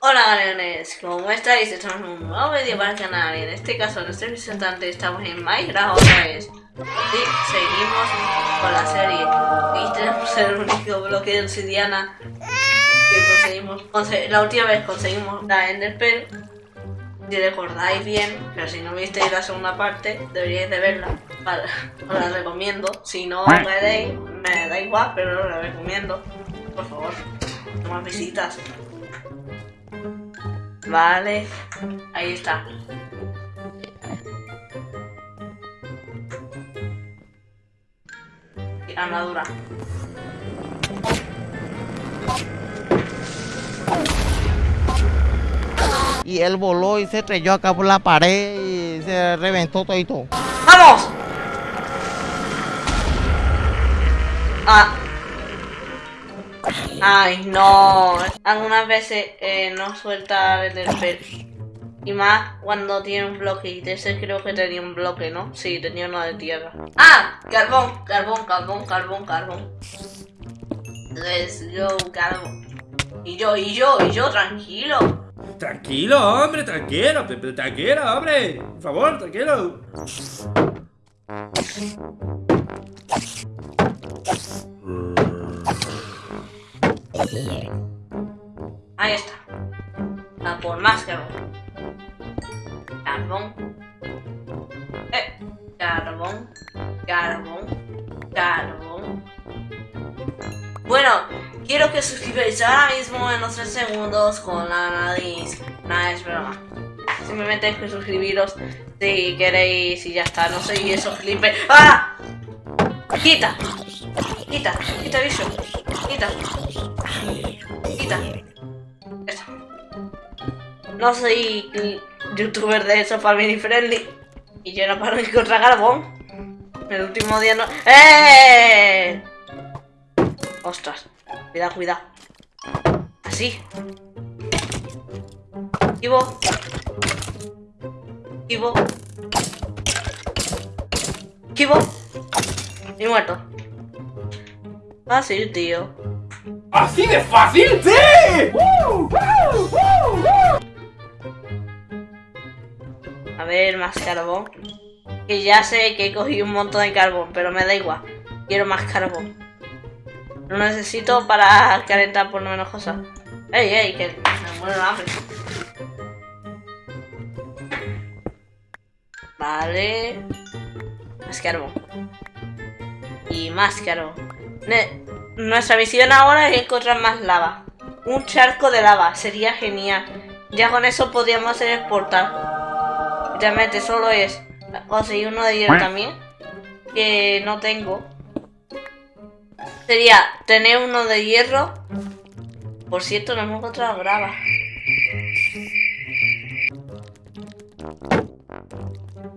Hola galeones, ¿cómo estáis? Estamos en un nuevo vídeo para el canal y en este caso nuestro representante estamos en Minecraft otra vez. Y seguimos con la serie. Y tenemos el único bloque de obsidiana que conseguimos, la última vez conseguimos la Enderpearl si recordáis bien, pero si no visteis la segunda parte deberíais de verla. Os la recomiendo, si no veréis me da igual pero os la recomiendo. Por favor, no más visitas Vale. Ahí está. Armadura. Y él voló y se estrelló acá por la pared y se reventó todo y todo. ¡Vamos! Ah, Ay, no. Algunas veces eh, no suelta el del Y más cuando tiene un bloque. Y ese creo que tenía un bloque, ¿no? Sí, tenía uno de tierra. ¡Ah! Carbón, carbón, carbón, carbón, carbón. Let's go, carbón. Y yo, y yo, y yo, tranquilo. Tranquilo, hombre, tranquilo, tranquilo, hombre. Por favor, tranquilo. Ahí está. A por más carbón. Carbón. Eh. Carbón. Carbón. Carbón. Bueno, quiero que suscribáis ahora mismo en los 3 segundos con la nariz. Nada, es broma. Simplemente hay que suscribiros si queréis y ya está. No soy eso, Felipe. ¡Ah! ¡Quita! ¡Quita! ¡Quita bicho! ¡Quita! Quita. No soy youtuber de eso family friendly. Y yo no paro encontrar carbón. El último día no. ¡Eh! Ostras. Cuidado, cuidado. Así. Ivo. Ivo. Ivo. Y muerto. Fácil, tío. ¿Así de fácil? ¡Sí! A ver, más carbón. Que ya sé que he cogido un montón de carbón, pero me da igual. Quiero más carbón. Lo necesito para calentar por lo menos cosas. ¡Ey, ey! Que me muero de hambre. Vale. Más carbón. Y más carbón. Nuestra misión ahora es encontrar más lava. Un charco de lava, sería genial. Ya con eso podríamos hacer exportar. Realmente solo es conseguir uno de hierro también. Que no tengo. Sería tener uno de hierro. Por cierto, no hemos encontrado grava.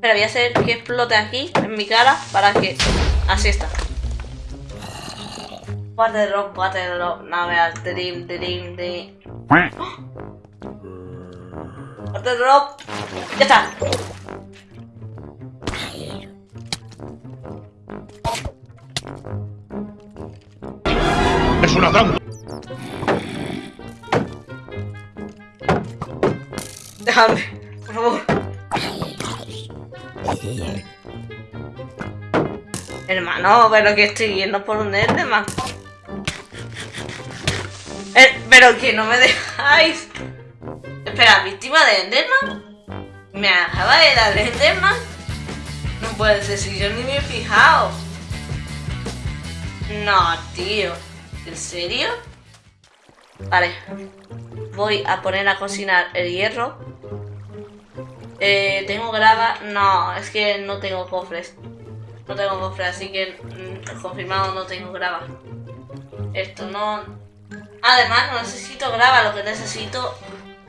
Pero voy a hacer que explote aquí, en mi cara, para que... Así está. Water drop, water. Now we are dream, dream, dream. Water drop. Ya está. Es una trampa. Déjame, por favor. Hermano, pero que estoy yendo por un Enderman. Pero que no me dejáis. Espera, ¿víctima de Enderman? ¿Me acaba de dar Enderman? No puede ser si yo ni me he fijado. No, tío. ¿En serio? Vale. Voy a poner a cocinar el hierro. Eh, ¿Tengo grava? No, es que no tengo cofres. No tengo cofres, así que mm, confirmado no tengo grava. Esto no... Además, no necesito grava, lo que necesito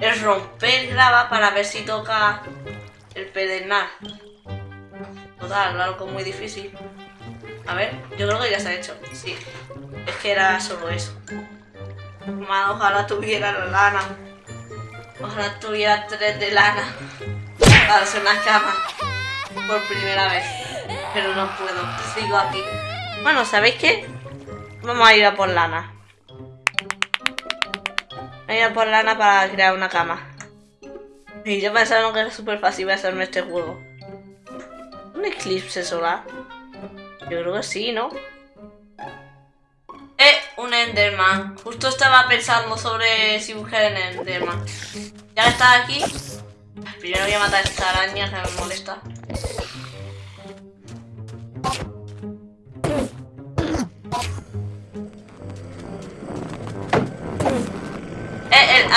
es romper grava para ver si toca el pedernal. Total, algo muy difícil. A ver, yo creo que ya se ha hecho. Sí, es que era solo eso. ojalá tuviera la lana. Ojalá tuviera tres de lana para hacer una cama por primera vez. Pero no puedo, sigo aquí. Bueno, ¿sabéis qué? Vamos a ir a por lana. Voy a por lana para crear una cama. Y yo pensaba que era súper fácil hacerme este juego. ¿Un eclipse solar? Yo creo que sí, ¿no? Eh, un Enderman. Justo estaba pensando sobre si buscar en Enderman. Ya está aquí. Primero voy a matar a esta araña que me molesta.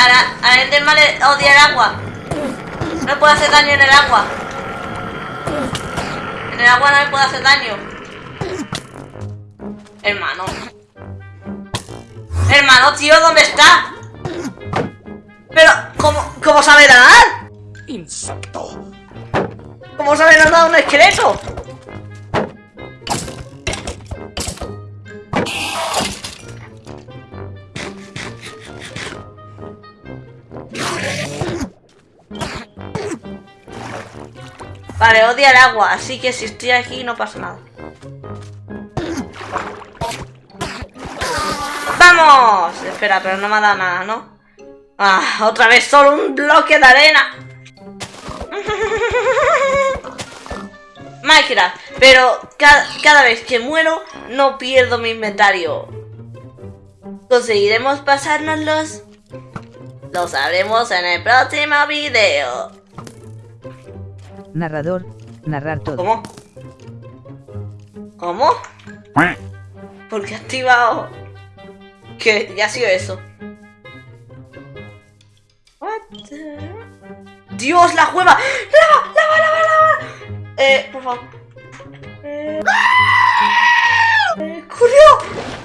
El, a, Enderman le odia el agua. No puede hacer daño en el agua. En el agua no me puede hacer daño. Hermano. Hermano, tío, ¿dónde está? Pero, ¿cómo, cómo sabe nadar? Insecto. ¿Cómo sabe nadar un esqueleto? Vale, odia el agua, así que si estoy aquí no pasa nada. ¡Vamos! Espera, pero no me ha dado nada, ¿no? Ah, otra vez solo un bloque de arena. Minecraft, pero cada, vez que muero no pierdo mi inventario. ¿Conseguiremos pasárnoslos? Lo sabremos en el próximo video. Narrador, narrar todo. ¿Cómo? ¿Cómo? ¿Por qué activado? ¿Qué? Ya ha sido eso. What the- ¡Dios, la cueva! ¡Lava, lava, lava, lava! Eh, por favor. Eh... eh.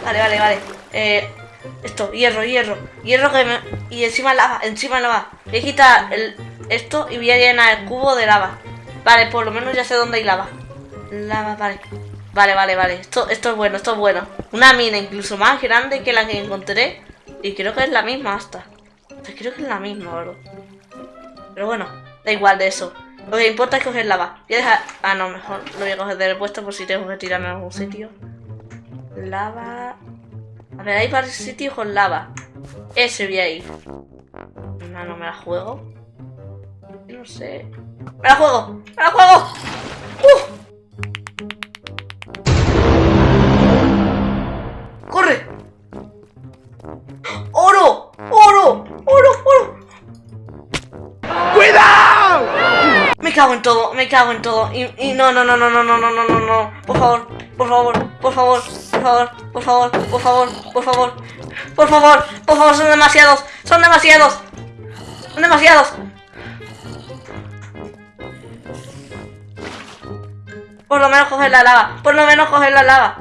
Vale, vale, vale. Eh, esto, hierro, hierro. Hierro que me... Y encima lava, encima lava. Voy a quitar el... esto y voy a llenar el cubo de lava. Vale, por lo menos ya sé dónde hay lava. Lava, vale. Vale, vale, vale. Esto, esto es bueno, esto es bueno. Una mina incluso más grande que la que encontré. Y creo que es la misma hasta. Creo que es la misma, bro. Pero bueno, da igual de eso. Lo que importa es coger lava. Voy a dejar... Ah, no, mejor lo voy a coger del puesto por si tengo que tirarme a algún sitio. Lava... A ver, hay varios sitios con lava. Ese voy a ir. No, no me la juego. No sé. ¡Me la juego! ¡Me la juego! ¡Uh! ¡Corre! ¡Oro! ¡Oro! ¡Oro! ¡Oro! ¡Cuidado! Me cago en todo, me cago en todo. Y, y no, no, no, no, no, no, no, no, no, no. Por favor, por favor, por favor, por favor, por favor, por favor, por favor, por favor, por favor, son demasiados, son demasiados, son demasiados. Por lo menos coger la lava, por lo menos coger la lava.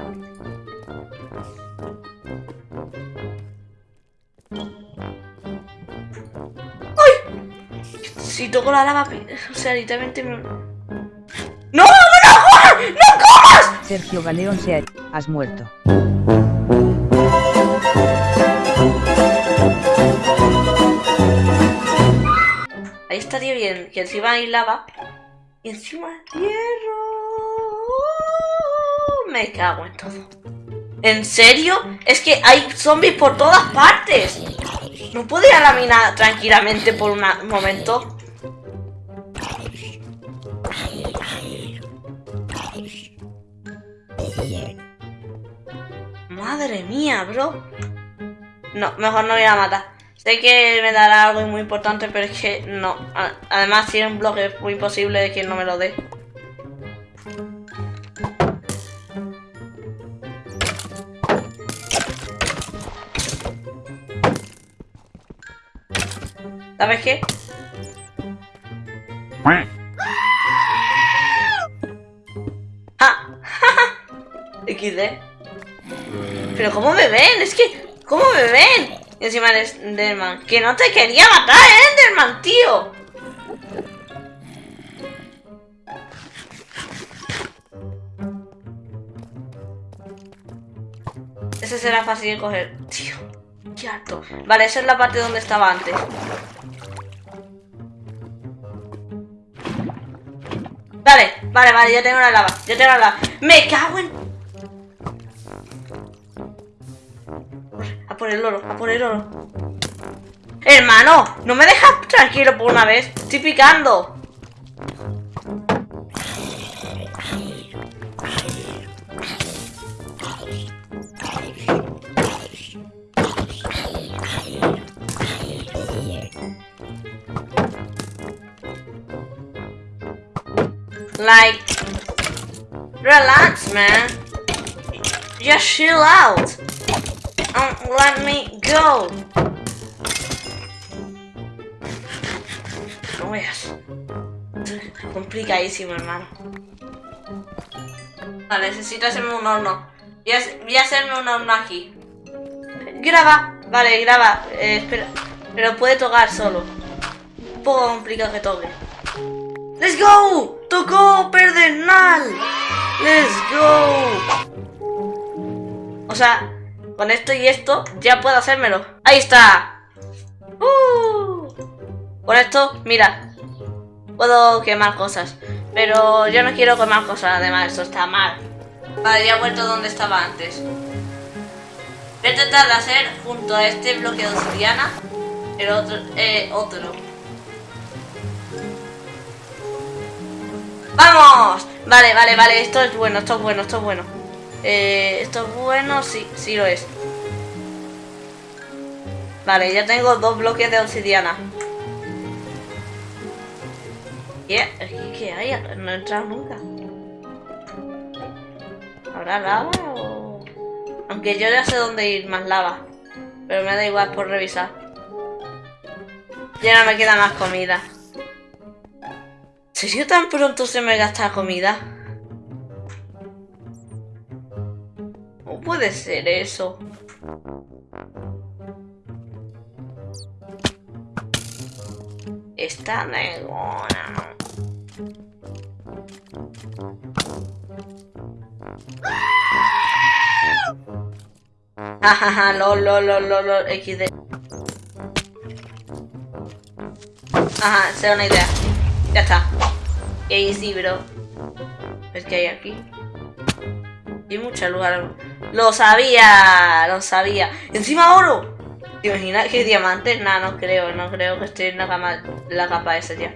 Si toco la lava, o sea, literalmente me... ¡No! ¡No, no comas! ¡No comas! Sergio Galeón se ha... Has muerto. Ahí estaría bien, que encima hay lava. Y encima hierro. Me cago en todo. ¿En serio? Es que hay zombies por todas partes. No puedo ir tranquilamente por un momento. Madre mía, bro. No, mejor no voy a matar. Sé que me dará algo muy importante, pero es que no. Además, tiene un bloque muy imposible de que no me lo dé. ¿Sabes qué? ¡Ah! XD. Pero ¿cómo me ven? Es que... ¿Cómo me ven? Y encima el Enderman. Que no te quería matar, Enderman, tío. Ese será fácil de coger. Tío, qué harto. Vale, esa es la parte donde estaba antes. Vale, vale, ya tengo la lava. Ya tengo la lava. Me cago en... A por el oro, a por el oro. Hermano, no me dejas tranquilo por una vez. Estoy picando. Like, relax, man. Just chill out. And let me go. No veas. Complicadísimo, hermano. Vale, necesito hacerme un horno. Voy a, voy a hacerme un horno aquí. Graba. Vale, graba. Eh, espera. Pero puede tocar solo. Un poco complicado que toque. ¡Let's go! ¡Tocó Perdernal! ¡Let's go! O sea, con esto y esto ya puedo hacérmelo. ¡Ahí está! ¡Uh! Con esto, mira. Puedo quemar cosas. Pero yo no quiero quemar cosas, además, esto está mal. Vale, ya he vuelto donde estaba antes. Voy a tratar de hacer junto a este bloque de obsidiana el otro, eh, otro. ¡Vamos! Vale, vale, vale, esto es bueno, esto es bueno, esto es bueno. Eh, esto es bueno, sí, sí lo es. Vale, ya tengo dos bloques de obsidiana. ¿Qué? ¿Qué hay? No he entrado nunca. ¿Habrá lava o...? Aunque yo ya sé dónde ir más lava. Pero me da igual por revisar. Ya no me queda más comida. ¿En serio tan pronto se me gasta comida? ¿Cómo puede ser eso? Esta negona. Jajaja, lol, lol, lol, lol, lol, XD. Ajá, sea una idea. Ya está. Y sí, bro. Es que hay aquí. Hay mucho lugar. Lo sabía, lo sabía. Encima oro. ¿Te imaginas que diamantes? Nah, no creo, no creo que esté en la cama, la capa esa ya.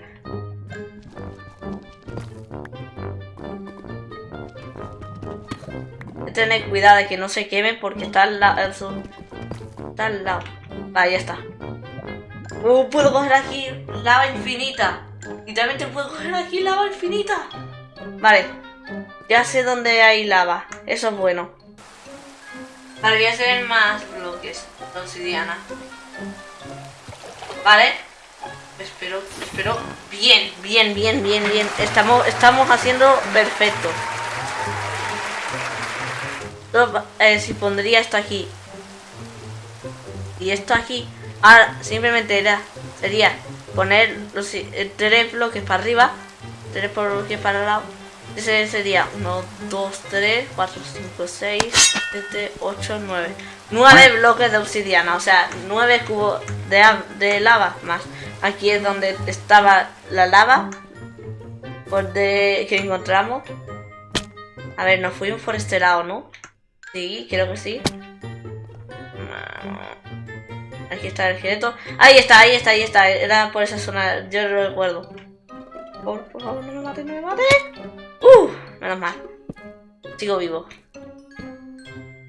Tener cuidado de que no se queme porque está al lado. Está al lado. Ya está. Uh, puedo coger aquí lava infinita. Literalmente puedo coger aquí lava infinita. Vale. Ya sé dónde hay lava. Eso es bueno. Vale, voy a hacer más bloques obsidiana. Vale. Espero, espero. Bien, bien, bien, bien, bien. Estamos, estamos haciendo perfecto. Eh, si pondría esto aquí y esto aquí, ahora simplemente era, sería poner los eh, tres bloques para arriba, tres bloques para el lado. Ese sería 1, 2, 3, 4, 5, 6, 7, 8, 9. 9 bloques de obsidiana, o sea, 9 cubos de, de lava más. Aquí es donde estaba la lava por de, que encontramos. A ver, nos fuimos por este lado, ¿no? Sí, creo que sí. Aquí está el esqueleto. Ahí está, ahí está, ahí está. Era por esa zona, yo lo recuerdo. Por, por favor, no me mate, no me mate. Uh, menos mal. Sigo vivo.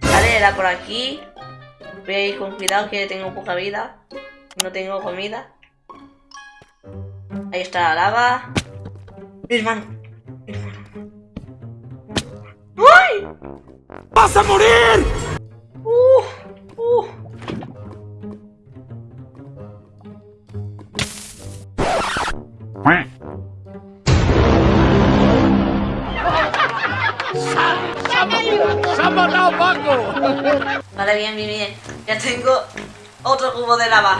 Vale, era por aquí. Voy a ir con cuidado que tengo poca vida. No tengo comida. Ahí está la lava. Mi hermano. Mi hermano. ¡Ay! ¡Vas a morir! Vale, bien, bien, bien. Ya tengo otro cubo de lava.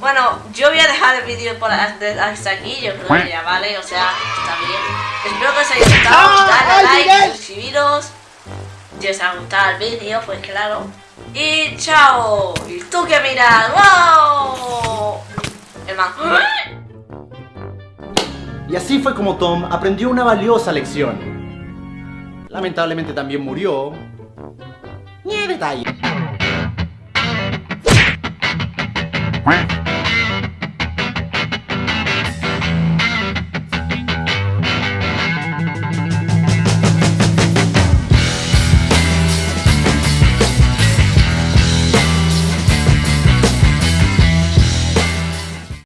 Bueno, yo voy a dejar el vídeo por hasta aquí, yo creo que ya vale, o sea, está bien. Espero que os haya gustado, dale like, suscribiros. Si os ha gustado el vídeo, pues claro. Y chao. Y tú que miras, wow. Hermano. Y así fue como Tom aprendió una valiosa lección. Lamentablemente también murió. Ni detalle.